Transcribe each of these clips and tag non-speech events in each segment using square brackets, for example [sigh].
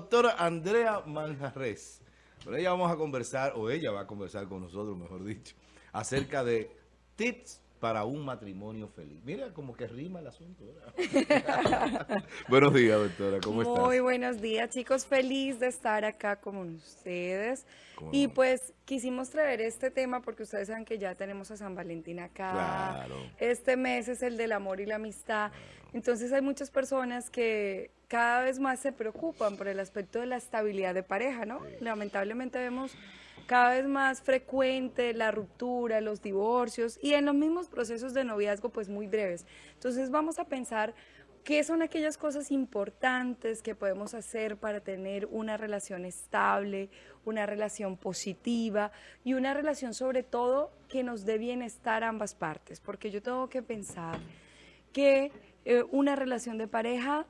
doctora Andrea Manjarres. Con ella vamos a conversar, o ella va a conversar con nosotros, mejor dicho, acerca de tips para un matrimonio feliz. Mira, como que rima el asunto. [laughs] buenos días, doctora, ¿cómo estás? Muy buenos días, chicos. Feliz de estar acá con ustedes. Y pues quisimos traer este tema porque ustedes saben que ya tenemos a San Valentín acá. Claro. Este mes es el del amor y la amistad. Entonces hay muchas personas que cada vez más se preocupan por el aspecto de la estabilidad de pareja, ¿no? Lamentablemente vemos cada vez más frecuente la ruptura, los divorcios y en los mismos procesos de noviazgo pues muy breves. Entonces vamos a pensar qué son aquellas cosas importantes que podemos hacer para tener una relación estable, una relación positiva y una relación sobre todo que nos dé bienestar a ambas partes, porque yo tengo que pensar que eh, una relación de pareja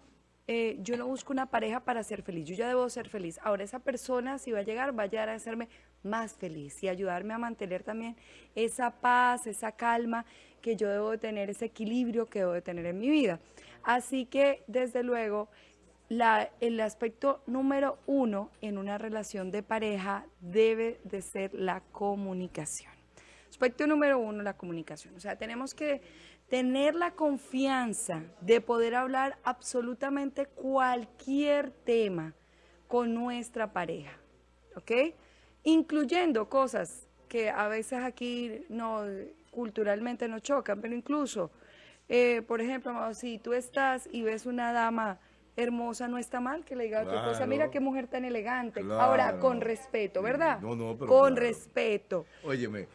eh, yo no busco una pareja para ser feliz, yo ya debo ser feliz. Ahora esa persona si va a llegar, va a llegar a hacerme más feliz y ayudarme a mantener también esa paz, esa calma que yo debo de tener, ese equilibrio que debo de tener en mi vida. Así que desde luego la, el aspecto número uno en una relación de pareja debe de ser la comunicación. Aspecto número uno, la comunicación. O sea, tenemos que tener la confianza de poder hablar absolutamente cualquier tema con nuestra pareja, ¿ok? Incluyendo cosas que a veces aquí no culturalmente nos chocan, pero incluso, eh, por ejemplo, si tú estás y ves una dama hermosa, no está mal que le diga a tu esposa, mira qué mujer tan elegante. Ahora, con respeto, ¿verdad? No, no, pero Con claro. respeto. Óyeme,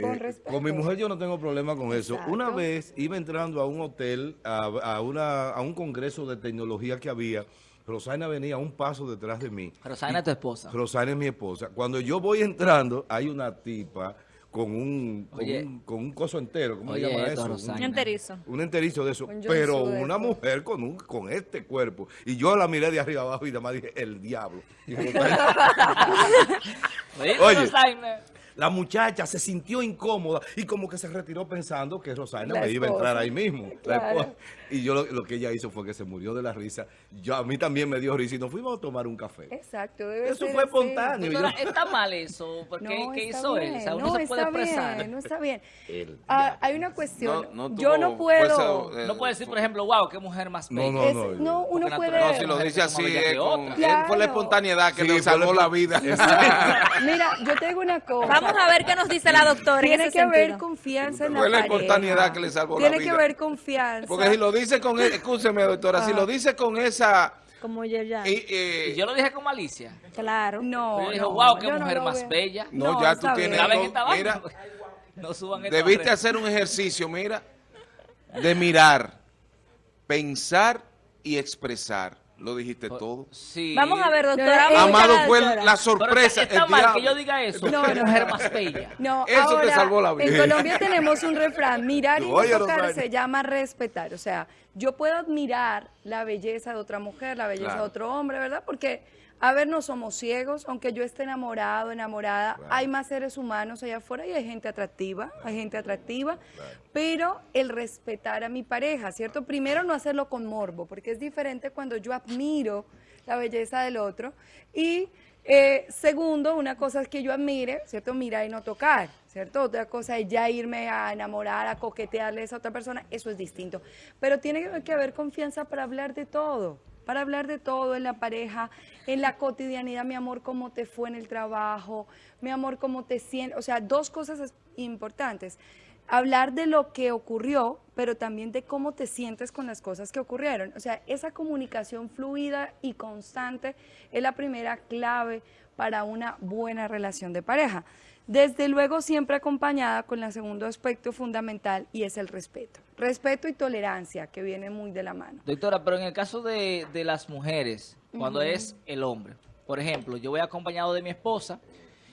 Con eh, respeto. con mi mujer yo no tengo problema con eso. Una vez iba entrando a un hotel, a, a una, a un congreso de tecnología que había, Rosana venía un paso detrás de mí. Rosana es tu esposa. Rosana es mi esposa. Cuando yo voy entrando, hay una tipa con un, con un, con un coso entero, ¿cómo se Oye, llama esto, eso? Rosana. Un- enterizo. un enterizo de eso, Un pero una eso. mujer con un con este cuerpo. Y yo la miré de arriba abajo y nada más dije, el diablo. [laughs] Y Rosana- Oye, Oye. La muchacha se sintió incómoda y como que se retiró pensando que Rosana La me iba a entrar ahí mismo. Claro. Y yo lo, lo que ella hizo fue que se murió de la risa. Yo, a mí también me dio risa y nos fuimos a tomar un café. Exacto. debe Eso ser fue así. espontáneo. Está mal eso, porque No, ¿qué está hizo él? bien, O sea, uno no, se puede está expresar. Bien, no está bien. El Ah, hay una cuestión. No, no yo no puedo... eh, No puede decir, por ejemplo, wow, qué mujer más No, bella. no, Es- no, no, uno puede... No, si lo dice así, con- él fue la espontaneidad que Sí, le salvó la- la vida. Mira, yo te digo una [laughs] cosa. Vamos a ver qué nos dice la doctora en Tiene ese que haber sentido. confianza en la Fue la espontaneidad que le salvó la Tiene vida. que haber confianza. Porque si lo dice con, e- escúcheme doctora, si Ah. lo dice con esa... Como ya, ya. y, eh, Y yo lo dije con malicia. Claro. No, Yo dije, no, wow, qué yo no mujer más veo. bella. No, No, ya tú tienes... mira, No suban debiste hacer un ejercicio, mira, de mirar, pensar y expresar. Lo dijiste todo. Sí. Vamos a ver, No, doctora. eh, Amado fue doctora. la Pero sorpresa. está, está el mal que yo diga eso. No, no, más bella. No, Eso te salvó la vida. En Colombia tenemos un refrán, mirar y no tocar se llama respetar. O sea, yo puedo admirar la belleza de otra mujer, la belleza Claro. de otro hombre, ¿verdad? Porque, a ver, no somos ciegos, aunque yo esté enamorado, enamorada, hay más seres humanos allá afuera y hay gente atractiva, hay gente atractiva, pero el respetar a mi pareja, ¿cierto? Primero no hacerlo con morbo, porque es diferente cuando yo admiro la belleza del otro y eh, segundo, una cosa es que yo admire, ¿cierto? Mirar y no tocar, ¿cierto? Otra cosa es ya irme a enamorar, a coquetearle a esa otra persona, eso es distinto. Pero tiene que haber confianza para hablar de todo, para hablar de todo en la pareja, en la cotidianidad, mi amor, cómo te fue en el trabajo, mi amor, cómo te sientes, o sea, dos cosas es- importantes. Hablar de lo que ocurrió, pero también de cómo te sientes con las cosas que ocurrieron. O sea, esa comunicación fluida y constante es la primera clave para una buena relación de pareja. Desde luego siempre acompañada con el segundo aspecto fundamental y es el respeto. Respeto y tolerancia, que viene muy de la mano. Doctora, pero en el caso de, de las mujeres, cuando es el hombre, por ejemplo, yo voy acompañado de mi esposa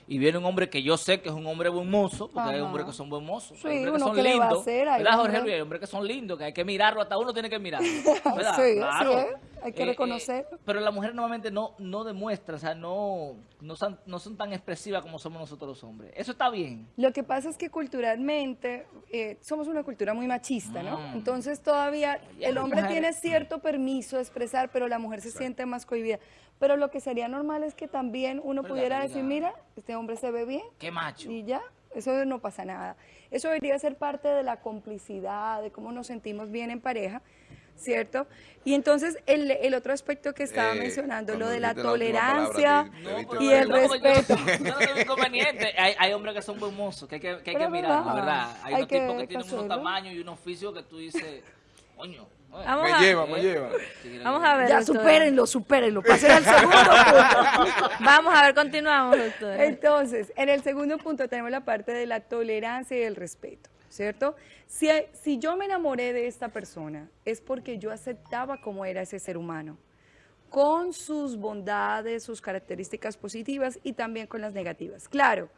y viene un hombre que yo sé que es un hombre buen mozo, porque hay hombres que son buen mozos, Sí, hay hombres que son que lindos, ¿verdad, Jorge Luis? Hay hombres que son lindos, que hay que mirarlo, hasta uno tiene que mirarlo, [laughs] ¿verdad? Sí, así claro. es. Hay que Eh, eh, reconocerlo. pero las mujeres normalmente no, no demuestran, o sea, no, no, son, no son tan expresivas como somos nosotros los hombres. Eso está bien. Lo que pasa es que culturalmente eh, somos una cultura muy machista, ¿no? Mm. Entonces todavía el hombre mujeres- tiene cierto permiso de expresar, pero la mujer se siente más cohibida. Pero lo que sería normal es que también uno Pero pudiera decir, mira, este hombre se ve bien Qué macho. y ya, eso no pasa nada. Eso debería ser parte de la complicidad, de cómo nos sentimos bien en pareja, ¿cierto? Y entonces el, el otro aspecto que estaba Eh, mencionando, lo de la palabra, tolerancia No, y de el verdad, porque yo- respeto. Yo no tengo inconveniente. Hay, hay hombres que son buen mozos, que hay que, que, hay que mirarlo, verdad, ¿verdad? Hay, hay unos tipos que que tienen unos tamaños y unos oficios que tú dices, coño. Vamos Me a- lleva, me lleva. Vamos a ver. Ya, doctora. supérenlo, supérenlo, pasen al segundo punto. [laughs] Vamos a ver, continuamos, doctora. Entonces, en el segundo punto tenemos la parte de la tolerancia y el respeto, ¿cierto? Si, si yo me enamoré de esta persona, es porque yo aceptaba cómo era ese ser humano, con sus bondades, sus características positivas y también con las negativas. Claro,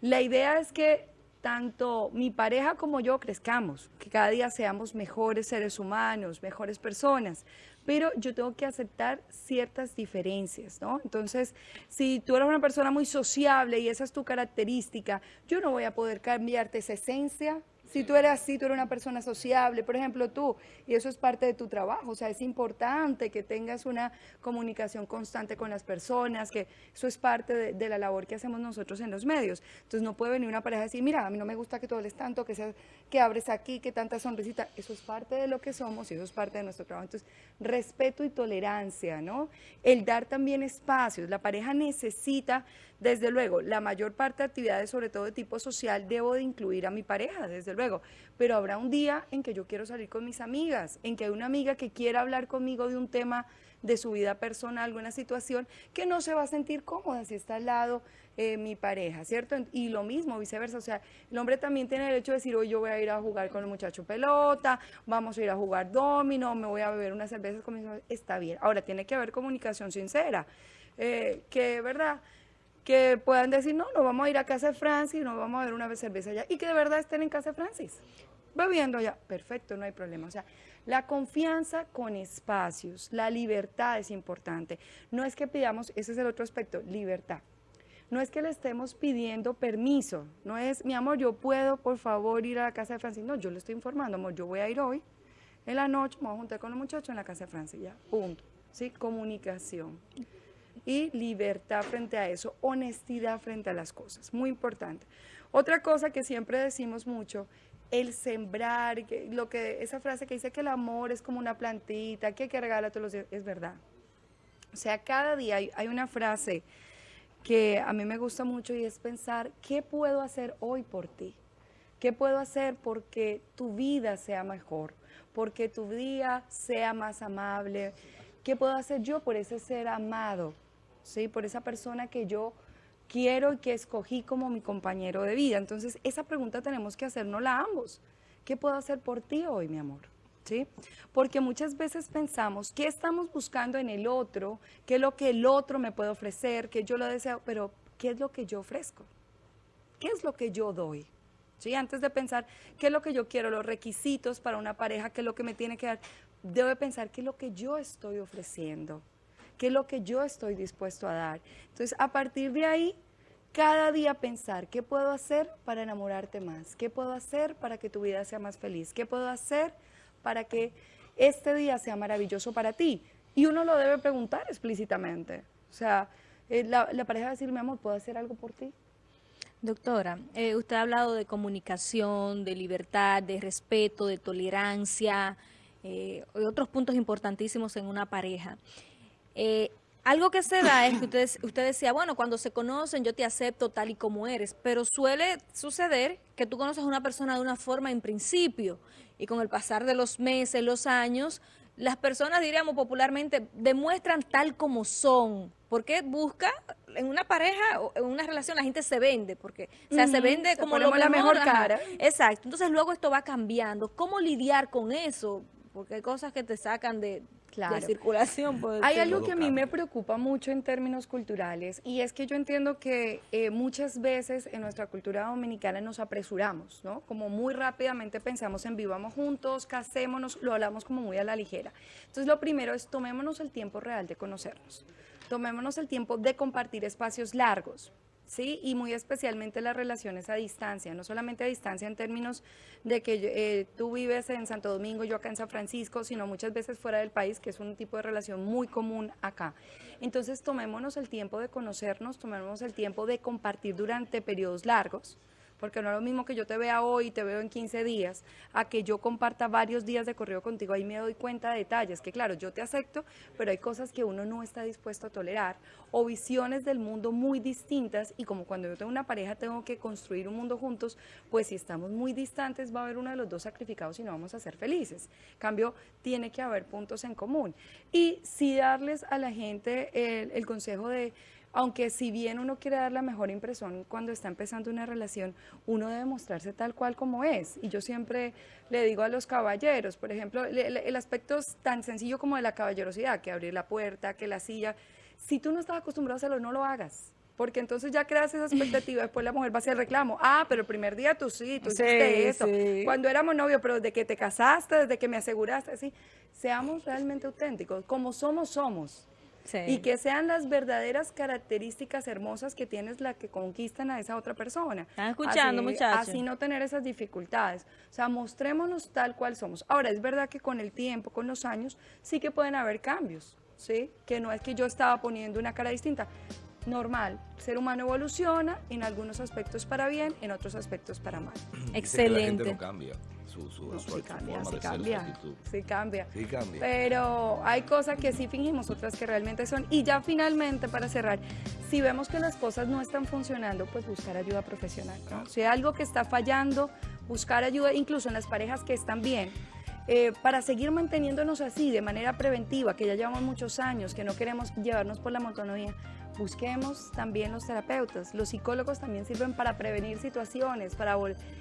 la idea es que tanto mi pareja como yo crezcamos, que cada día seamos mejores seres humanos, mejores personas, pero yo tengo que aceptar ciertas diferencias, ¿no? Entonces, si tú eres una persona muy sociable y esa es tu característica, yo no voy a poder cambiarte esa esencia. Si tú eres así, tú eres una persona sociable, por ejemplo, tú, y eso es parte de tu trabajo, o sea, es importante que tengas una comunicación constante con las personas, que eso es parte de, la labor que hacemos nosotros en los medios. Entonces, no puede venir una pareja y decir, mira, a mí no me gusta que tú hables tanto, que, seas, que abres aquí, que tanta sonrisita. Eso es parte de lo que somos y eso es parte de nuestro trabajo. Entonces, respeto y tolerancia, ¿no? El dar también espacios. La pareja necesita, desde luego, la mayor parte de actividades, sobre todo de tipo social, debo de incluir a mi pareja, desde luego. Pero habrá un día en que yo quiero salir con mis amigas, en que hay una amiga que quiera hablar conmigo de un tema de su vida personal, alguna situación, que no se va a sentir cómoda si está al lado eh, mi pareja, ¿cierto? Y lo mismo, viceversa, o sea, el hombre también tiene derecho a decir, hoy yo voy a ir a jugar con el muchacho pelota, vamos a ir a jugar domino, me voy a beber unas cervezas con mis está bien. Ahora, tiene que haber comunicación sincera, eh, que, ¿verdad?, que puedan decir, no, no vamos a ir a casa de Francis, no vamos a ver una cerveza allá, y que de verdad estén en casa de Francis, bebiendo allá, perfecto, no hay problema. O sea, la confianza con espacios, la libertad es importante. No es que pidamos, ese es el otro aspecto, libertad. No es que le estemos pidiendo permiso, no es, mi amor, yo puedo, por favor, ir a la casa de Francis. No, yo le estoy informando, amor, yo voy a ir hoy, en la noche, me voy a juntar con los muchachos en la casa de Francis, ya, punto. ¿Sí? Comunicación y libertad frente a eso, honestidad frente a las cosas, muy importante. Otra cosa que siempre decimos mucho, el sembrar, lo que esa frase que dice que el amor es como una plantita, que hay que regalar todos los días, es verdad. O sea, cada día hay, hay una frase que a mí me gusta mucho y es pensar, ¿qué puedo hacer hoy por ti? ¿Qué puedo hacer porque tu vida sea mejor? Porque tu día sea más amable. ¿Qué puedo hacer yo por ese ser amado? ¿Sí? Por esa persona que yo quiero y que escogí como mi compañero de vida. Entonces, esa pregunta tenemos que hacernosla ambos. ¿Qué puedo hacer por ti hoy, mi amor? ¿Sí? Porque muchas veces pensamos, ¿qué estamos buscando en el otro? ¿Qué es lo que el otro me puede ofrecer? ¿Qué yo lo deseo? Pero, ¿qué es lo que yo ofrezco? ¿Qué es lo que yo doy? ¿Sí? Antes de pensar qué es lo que yo quiero, los requisitos para una pareja, qué es lo que me tiene que dar, debo de pensar qué es lo que yo estoy ofreciendo, qué es lo que yo estoy dispuesto a dar. Entonces, a partir de ahí, cada día pensar qué puedo hacer para enamorarte más, qué puedo hacer para que tu vida sea más feliz, qué puedo hacer para que este día sea maravilloso para ti. Y uno lo debe preguntar explícitamente. O sea, eh, la, pareja va a decir, mi amor, ¿puedo hacer algo por ti? Doctora, eh, usted ha hablado de comunicación, de libertad, de respeto, de tolerancia, eh, otros puntos importantísimos en una pareja. Eh, algo que se da es que usted, usted decía, bueno, cuando se conocen yo te acepto tal y como eres, pero suele suceder que tú conoces a una persona de una forma en principio y con el pasar de los meses, los años, las personas, diríamos popularmente, demuestran tal como son. Porque busca en una pareja o en una relación la gente se vende, porque o sea, se vende se como lo la mejor ajá. cara. Exacto. Entonces luego esto va cambiando. ¿Cómo lidiar con eso? Porque hay cosas que te sacan de Claro. de circulación. Hay algo que a mí me preocupa mucho en términos culturales y es que yo entiendo que eh, muchas veces en nuestra cultura dominicana nos apresuramos, ¿no? Como muy rápidamente pensamos en vivamos juntos, casémonos, lo hablamos como muy a la ligera. Entonces lo primero es tomémonos el tiempo real de conocernos, tomémonos el tiempo de compartir espacios largos. ¿Sí? Y muy especialmente las relaciones a distancia, no solamente a distancia en términos de que eh, tú vives en Santo Domingo, yo acá en San Francisco, sino muchas veces fuera del país, que es un tipo de relación muy común acá. Entonces tomémonos el tiempo de conocernos, tomémonos el tiempo de compartir durante periodos largos, porque no es lo mismo que yo te vea hoy y te veo en 15 días, a que yo comparta varios días de correo contigo, ahí me doy cuenta de detalles, que claro, yo te acepto, pero hay cosas que uno no está dispuesto a tolerar, o visiones del mundo muy distintas, y como cuando yo tengo una pareja tengo que construir un mundo juntos, pues si estamos muy distantes va a haber uno de los dos sacrificados y no vamos a ser felices. En cambio, tiene que haber puntos en común. Y sí darles a la gente el consejo de aunque si bien uno quiere dar la mejor impresión cuando está empezando una relación, uno debe mostrarse tal cual como es. Y yo siempre le digo a los caballeros, por ejemplo, el, el- aspecto es tan sencillo como de la caballerosidad, que abrir la puerta, que la silla. Si tú no estás acostumbrado a hacerlo, no lo hagas. Porque entonces ya creas esa expectativa, después la mujer va a hacer reclamo. Ah, pero el primer día tú sí, tú Sí, hiciste eso. sí. Cuando éramos novios, pero desde que te casaste, desde que me aseguraste, sí. Seamos realmente auténticos. Como somos, somos. Sí. Y que sean las verdaderas características hermosas que tienes la que conquistan a esa otra persona. ¿Están escuchando, así, muchachos? Así no tener esas dificultades. O sea, mostrémonos tal cual somos. Ahora, es verdad que con el tiempo, con los años, sí que pueden haber cambios, ¿sí? Que no es que yo estaba poniendo una cara distinta. Normal, el ser humano evoluciona en algunos aspectos para bien, en otros aspectos para mal. Dice que La gente Excelente. no cambia su, su, No, su- sí su cambia, forma sí de ser, su cambia, actitud. sí cambia. Sí cambia. Pero hay cosas que sí fingimos, otras que realmente son. Y ya finalmente, para cerrar, si vemos que las cosas no están funcionando, pues buscar ayuda profesional. ¿no? Si hay algo que está fallando, buscar ayuda, incluso en las parejas que están bien. eh, para seguir manteniéndonos así de manera preventiva, que ya llevamos muchos años, que no queremos llevarnos por la monotonía, busquemos también los terapeutas. Los psicólogos también sirven para prevenir situaciones, para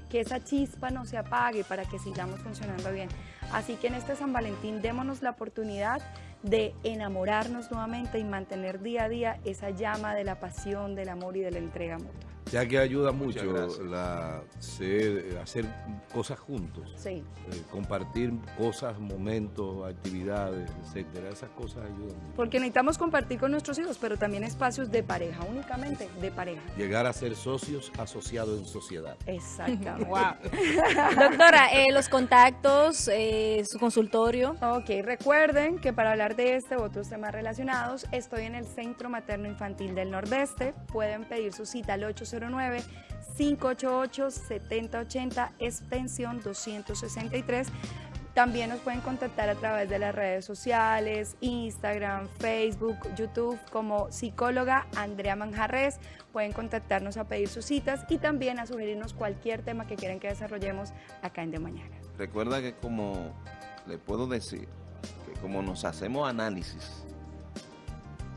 que esa chispa no se apague, para que sigamos funcionando bien. Así que en este San Valentín démonos la oportunidad de enamorarnos nuevamente y mantener día a día esa llama de la pasión, del amor y de la entrega mutua. Ya que ayuda mucho la, ser- hacer cosas juntos. Sí. eh, compartir cosas, momentos, actividades, etcétera. Esas cosas ayudan mucho. Porque necesitamos compartir con nuestros hijos, pero también espacios de pareja, únicamente de pareja. Llegar a ser socios asociados en sociedad. Exactamente. [laughs] Wow. [laughs] Doctora, eh, los contactos, eh, su consultorio. Ok, recuerden que para hablar de este u otros temas relacionados, estoy en el Centro Materno Infantil del Nordeste. Pueden pedir su cita al 809-588-7080, extensión 263. También nos pueden contactar a través de las redes sociales, Instagram, Facebook, YouTube, como psicóloga Andrea Manjarres. Pueden contactarnos a pedir sus citas y también a sugerirnos cualquier tema que quieran que desarrollemos acá en De Mañana. Recuerda que como le puedo decir, que como nos hacemos análisis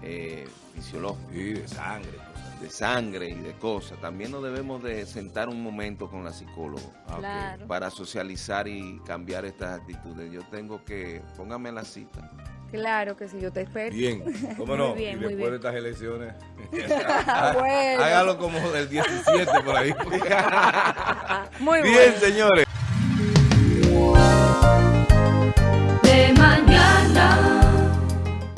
eh, fisiológicos Y de sangre. De sangre y de cosas, también nos debemos de sentar un momento con la psicóloga para socializar y cambiar estas actitudes. Yo tengo que, póngame la cita. Claro que sí, yo te espero. Bien, ¿cómo [laughs] Muy no? bien, y después bien. de estas elecciones, [laughs] Bueno. hágalo como del 17 por ahí. [laughs] Muy Bien, bueno. señores.